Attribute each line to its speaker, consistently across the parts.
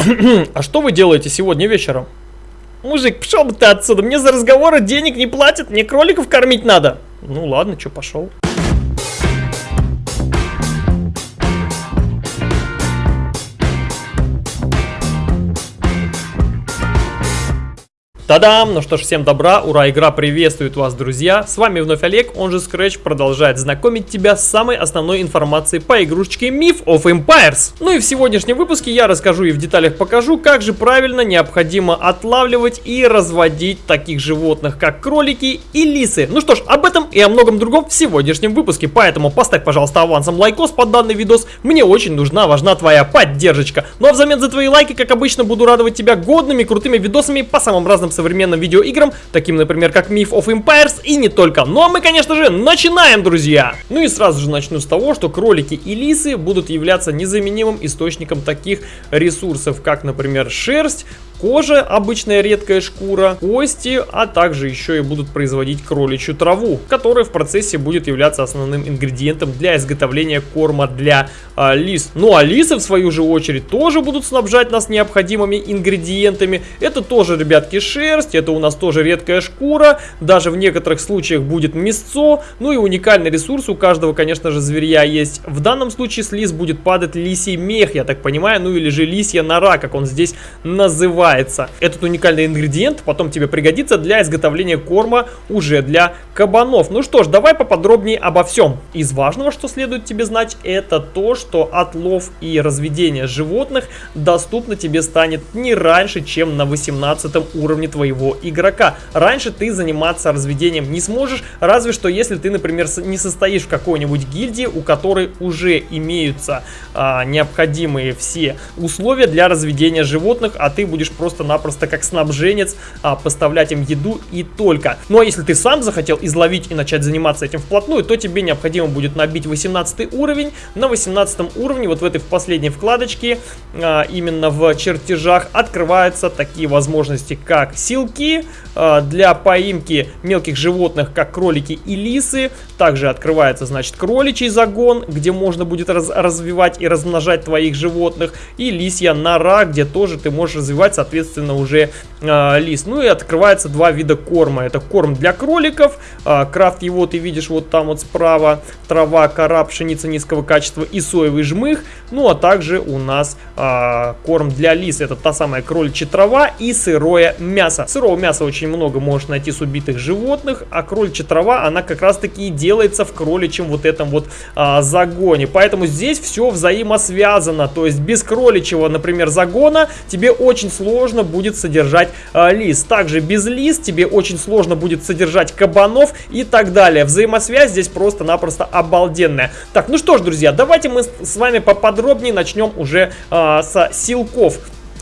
Speaker 1: а что вы делаете сегодня вечером? Мужик, пошел бы ты отсюда, мне за разговоры денег не платят, мне кроликов кормить надо. Ну ладно, что, пошел. Та-дам! Ну что ж, всем добра, ура, игра приветствует вас, друзья! С вами вновь Олег, он же Scratch, продолжает знакомить тебя с самой основной информацией по игрушечке Myth of Empires. Ну и в сегодняшнем выпуске я расскажу и в деталях покажу, как же правильно необходимо отлавливать и разводить таких животных, как кролики и лисы. Ну что ж, об этом и о многом другом в сегодняшнем выпуске, поэтому поставь, пожалуйста, авансом лайкос под данный видос, мне очень нужна, важна твоя поддержка. Ну а взамен за твои лайки, как обычно, буду радовать тебя годными, крутыми видосами по самым разным современным видеоиграм, таким, например, как Myth of Empires и не только. Ну а мы, конечно же, начинаем, друзья! Ну и сразу же начну с того, что кролики и лисы будут являться незаменимым источником таких ресурсов, как, например, шерсть, кожа, обычная редкая шкура, кости, а также еще и будут производить кроличью траву, которая в процессе будет являться основным ингредиентом для изготовления корма для а, лис. Ну а лисы, в свою же очередь, тоже будут снабжать нас необходимыми ингредиентами. Это тоже, ребятки, шерсть, это у нас тоже редкая шкура, даже в некоторых случаях будет мясцо, ну и уникальный ресурс у каждого, конечно же, зверя есть. В данном случае с лис будет падать лисий мех, я так понимаю, ну или же лисья нора, как он здесь называется называется. Этот уникальный ингредиент потом тебе пригодится для изготовления корма уже для кабанов. Ну что ж, давай поподробнее обо всем. Из важного, что следует тебе знать, это то, что отлов и разведение животных доступно тебе станет не раньше, чем на 18 уровне твоего игрока. Раньше ты заниматься разведением не сможешь, разве что если ты, например, не состоишь в какой-нибудь гильдии, у которой уже имеются а, необходимые все условия для разведения животных, а ты будешь просто-напросто как снабженец а, поставлять им еду и только. Ну а если ты сам захотел изловить и начать заниматься этим вплотную, то тебе необходимо будет набить 18 уровень. На 18 уровне, вот в этой в последней вкладочке, а, именно в чертежах, открываются такие возможности, как силки а, для поимки мелких животных, как кролики и лисы. Также открывается, значит, кроличий загон, где можно будет раз развивать и размножать твоих животных. И лисья нора, где тоже ты можешь развивать, уже э, лис. Ну и открывается два вида корма. Это корм для кроликов. Э, крафт его ты видишь вот там вот справа. Трава, кора, пшеница низкого качества и соевый жмых. Ну а также у нас э, корм для лис. Это та самая кроличья трава и сырое мясо. Сырого мяса очень много можешь найти с убитых животных. А кроличья трава, она как раз таки и делается в кроличьем вот этом вот э, загоне. Поэтому здесь все взаимосвязано. То есть без кроличьего, например, загона тебе очень сложно сложно будет содержать э, лис. Также без лис тебе очень сложно будет содержать кабанов и так далее. Взаимосвязь здесь просто-напросто обалденная. Так, ну что ж, друзья, давайте мы с вами поподробнее начнем уже э, с силков.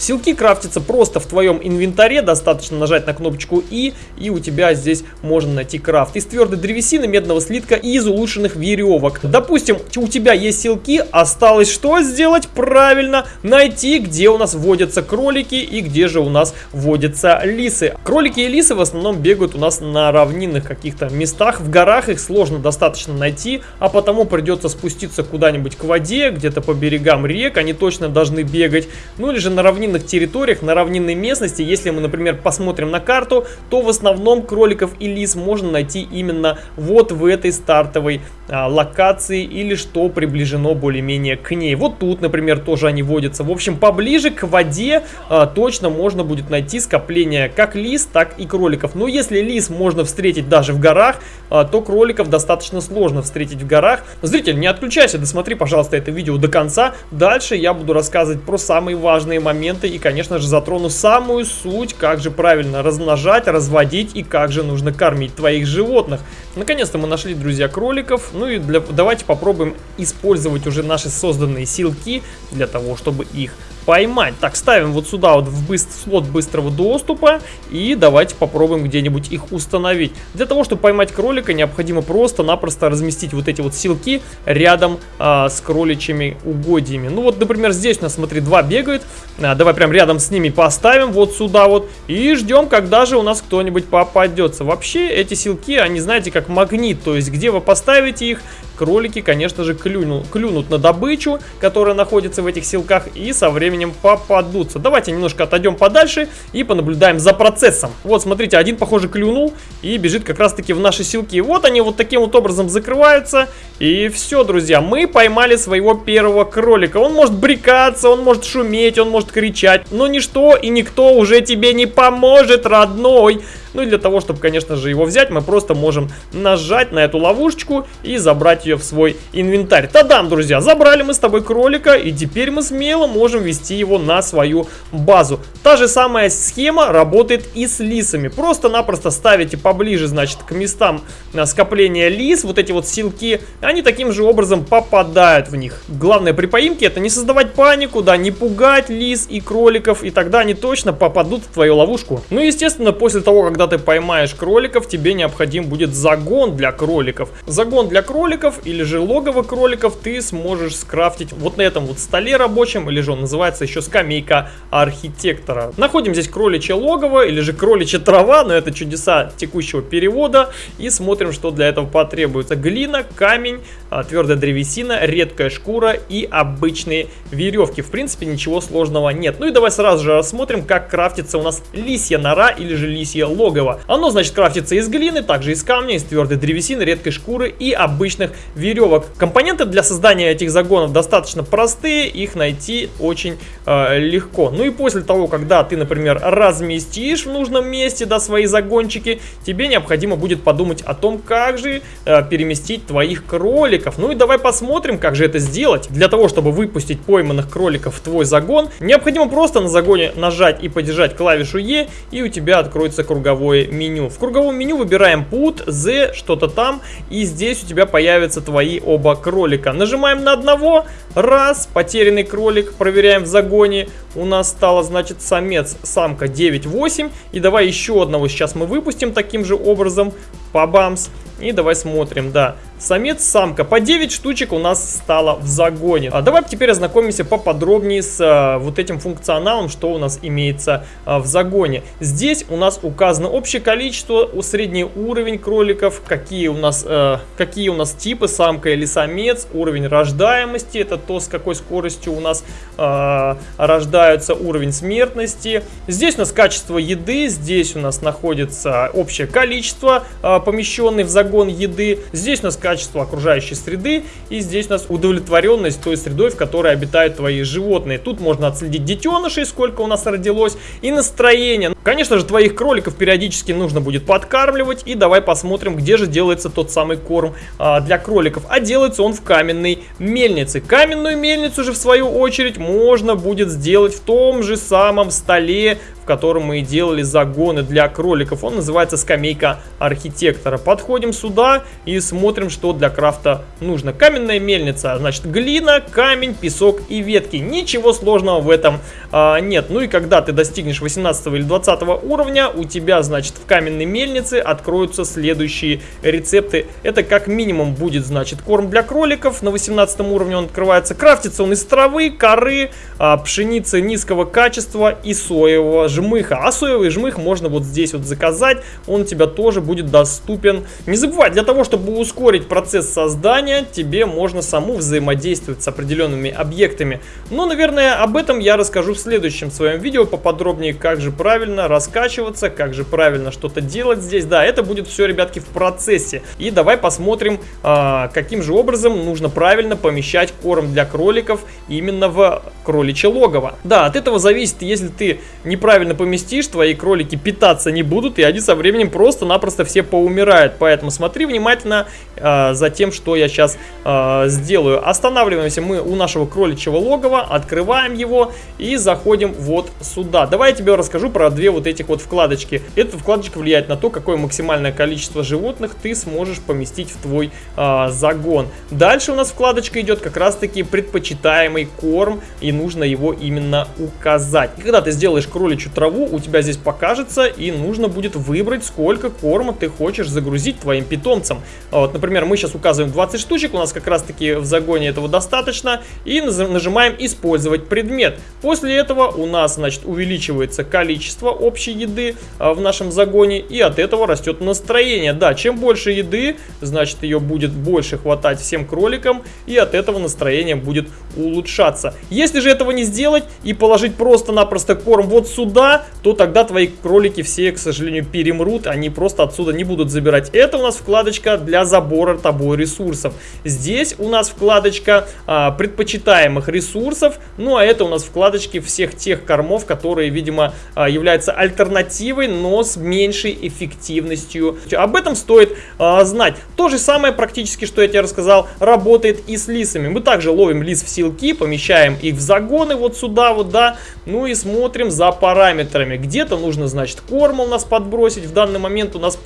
Speaker 1: Силки крафтятся просто в твоем инвентаре, достаточно нажать на кнопочку И, и у тебя здесь можно найти крафт. Из твердой древесины, медного слитка и из улучшенных веревок. Допустим, у тебя есть силки, осталось что сделать? Правильно, найти, где у нас водятся кролики и где же у нас водятся лисы. Кролики и лисы в основном бегают у нас на равнинных каких-то местах, в горах их сложно достаточно найти, а потому придется спуститься куда-нибудь к воде, где-то по берегам рек, они точно должны бегать, ну или же на равнинных равнинных территориях, на равнинной местности, если мы, например, посмотрим на карту, то в основном кроликов и лис можно найти именно вот в этой стартовой а, локации или что приближено более-менее к ней. Вот тут, например, тоже они водятся. В общем, поближе к воде а, точно можно будет найти скопление как лис, так и кроликов. Но если лис можно встретить даже в горах, а, то кроликов достаточно сложно встретить в горах. Зритель, не отключайся, досмотри, пожалуйста, это видео до конца. Дальше я буду рассказывать про самые важные моменты моменты и, конечно же, затрону самую суть, как же правильно размножать, разводить и как же нужно кормить твоих животных. Наконец-то мы нашли, друзья, кроликов. Ну и для, давайте попробуем использовать уже наши созданные силки для того, чтобы их поймать. Так, ставим вот сюда вот в быстр, слот быстрого доступа и давайте попробуем где-нибудь их установить. Для того, чтобы поймать кролика, необходимо просто-напросто разместить вот эти вот силки рядом а, с кроличьими угодьями. Ну вот, например, здесь у нас, смотри, два бегают. А, давай прям рядом с ними поставим вот сюда вот и ждем, когда же у нас кто-нибудь попадется. Вообще, эти силки, они, знаете, как магнит, то есть где вы поставите их, кролики, конечно же, клюнут, клюнут на добычу, которая находится в этих силках, и со временем попадутся. Давайте немножко отойдем подальше и понаблюдаем за процессом. Вот, смотрите, один, похоже, клюнул и бежит как раз-таки в наши силки. Вот они вот таким вот образом закрываются. И все, друзья, мы поймали своего первого кролика. Он может брекаться, он может шуметь, он может кричать, но ничто и никто уже тебе не поможет, родной. Ну и для того, чтобы, конечно же, его взять, мы просто можем нажать на эту ловушечку и забрать ее в свой инвентарь. Тадам, друзья, забрали мы с тобой кролика, и теперь мы смело можем вести его на свою базу. Та же самая схема работает и с лисами. Просто-напросто ставите поближе, значит, к местам э, скопления лис, вот эти вот силки, они таким же образом попадают в них. Главное при поимке это не создавать панику, да, не пугать лис и кроликов, и тогда они точно попадут в твою ловушку. Ну, естественно, после того, когда когда ты поймаешь кроликов, тебе необходим будет загон для кроликов. Загон для кроликов или же логово кроликов ты сможешь скрафтить вот на этом вот столе рабочем, или же он называется еще скамейка архитектора. Находим здесь кроличье логово или же кроличья трава, но это чудеса текущего перевода. И смотрим, что для этого потребуется. Глина, камень, а, твердая древесина, редкая шкура и обычные веревки. В принципе, ничего сложного нет. Ну и давай сразу же рассмотрим, как крафтится у нас лисья нора или же лисье логово логово. Оно, значит, крафтится из глины, также из камня, из твердой древесины, редкой шкуры и обычных веревок. Компоненты для создания этих загонов достаточно простые, их найти очень э, легко. Ну и после того, когда ты, например, разместишь в нужном месте да, свои загончики, тебе необходимо будет подумать о том, как же э, переместить твоих кроликов. Ну и давай посмотрим, как же это сделать. Для того, чтобы выпустить пойманных кроликов в твой загон, необходимо просто на загоне нажать и подержать клавишу E, и у тебя откроется круговой круговое меню. В круговом меню выбираем put, z, что-то там, и здесь у тебя появятся твои оба кролика. Нажимаем на одного, раз, потерянный кролик, проверяем в загоне, у нас стало, значит, самец, самка 9-8, и давай еще одного сейчас мы выпустим таким же образом, побамс, и давай смотрим, да. Самец, самка. По 9 штучек у нас стало в загоне. А давай теперь ознакомимся поподробнее с а, вот этим функционалом, что у нас имеется а, в загоне. Здесь у нас указано общее количество, средний уровень кроликов, какие у нас, а, какие у нас типы, самка или самец, уровень рождаемости, это то, с какой скоростью у нас а, рождаются, уровень смертности. Здесь у нас качество еды, здесь у нас находится общее количество а, помещенных в загон еды. Здесь у нас качество окружающей среды. И здесь у нас удовлетворенность той средой, в которой обитают твои животные. Тут можно отследить детенышей, сколько у нас родилось, и настроение. Конечно же, твоих кроликов периодически нужно будет подкармливать. И давай посмотрим, где же делается тот самый корм а, для кроликов. А делается он в каменной мельнице. Каменную мельницу же, в свою очередь, можно будет сделать в том же самом столе, в котором мы и делали загоны для кроликов. Он называется скамейка архитектора. Подходим сюда и смотрим, что для крафта нужно. Каменная мельница, значит глина, камень, песок и ветки. Ничего сложного в этом а, нет. Ну и когда ты достигнешь 18 или 20 уровня, у тебя, значит, в каменной мельнице откроются следующие рецепты. Это как минимум будет, значит, корм для кроликов. На 18 уровне он открывается. Крафтится он из травы, коры, а, пшеницы низкого качества и соевого жмыха. А соевый жмых можно вот здесь вот заказать. Он у тебя тоже будет доступен. Не забывай, для того, чтобы ускорить процесс создания, тебе можно саму взаимодействовать с определенными объектами. Но, наверное, об этом я расскажу в следующем своем видео поподробнее, как же правильно раскачиваться, как же правильно что-то делать здесь. Да, это будет все, ребятки, в процессе. И давай посмотрим, а, каким же образом нужно правильно помещать корм для кроликов именно в кроличье логово. Да, от этого зависит, если ты неправильно поместишь, твои кролики питаться не будут, и они со временем просто-напросто все поумирают. Поэтому смотри внимательно э, за тем, что я сейчас э, сделаю. Останавливаемся мы у нашего кроличьего логова, открываем его и заходим вот сюда. Давай я тебе расскажу про две вот этих вот вкладочки. Эта вкладочка влияет на то, какое максимальное количество животных ты сможешь поместить в твой э, загон. Дальше у нас вкладочка идет как раз таки предпочитаемый корм и нужно его именно указать. И когда ты сделаешь кроличью траву, у тебя здесь покажется и нужно будет выбрать, сколько корма ты хочешь загрузить твоим питомцам. Вот, например, мы сейчас указываем 20 штучек, у нас как раз таки в загоне этого достаточно. И нажимаем использовать предмет. После этого у нас, значит, увеличивается количество общей еды а, в нашем загоне, и от этого растет настроение. Да, чем больше еды, значит ее будет больше хватать всем кроликам, и от этого настроение будет улучшаться. Если же этого не сделать и положить просто-напросто корм вот сюда, то тогда твои кролики все, к сожалению, перемрут, они просто отсюда не будут забирать. Это у нас вкладочка для забора тобой ресурсов. Здесь у нас вкладочка а, предпочитаемых ресурсов, ну а это у нас вкладочки всех тех кормов, которые, видимо, а, являются альтернативой, но с меньшей эффективностью. Об этом стоит а, знать. То же самое практически, что я тебе рассказал, работает и с лисами. Мы также ловим лис в силки, помещаем их в загоны вот сюда вот, да, ну и смотрим за параметрами. Где-то нужно, значит, корм у нас подбросить. В данный момент у нас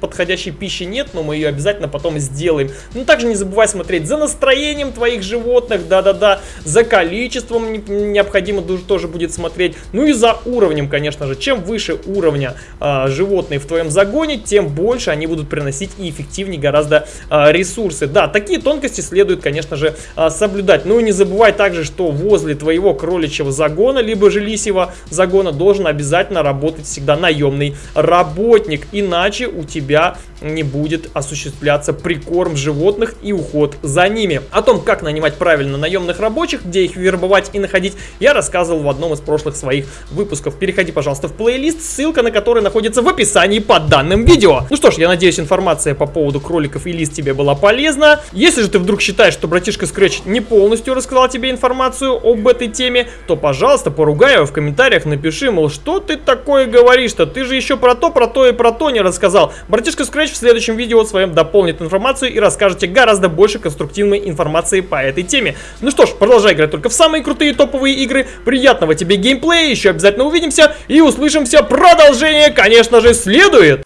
Speaker 1: подходящей пищи нет, но мы ее обязательно потом сделаем. Ну, также не забывай смотреть за настроением твоих животных, да-да-да, за количеством необходимо тоже будет смотреть, ну и за уровнем, конечно же. Чем выше уровня э, животные в твоем загоне, тем больше они будут приносить и эффективнее гораздо э, ресурсы. Да, такие тонкости следует, конечно же, э, соблюдать. Ну и не забывай также, что возле твоего кроличьего загона, либо же лисьего загона должен обязательно работать всегда наемный работник, иначе у тебя не будет осуществляться прикорм животных и уход за ними. О том, как нанимать правильно наемных рабочих, где их вербовать и находить, я рассказывал в одном из прошлых своих выпусков. Переходи, пожалуйста, в плейлист, ссылка на который находится в описании под данным видео. Ну что ж, я надеюсь, информация по поводу кроликов и лист тебе была полезна. Если же ты вдруг считаешь, что братишка Scratch не полностью рассказал тебе информацию об этой теме, то, пожалуйста, поругай его в комментариях, напиши, мол, что ты такое говоришь-то? Ты же еще про то, про то и про то не рассказал. Братишка Scratch в следующем видео своем дополнит информацию и расскажет тебе гораздо больше конструктивной информации по этой теме. Ну что ж, продолжай играть только в самые крутые топовые игры. Приятного тебе геймплея, еще обязательно увидимся и услышимся. Продолжение, конечно же, следует.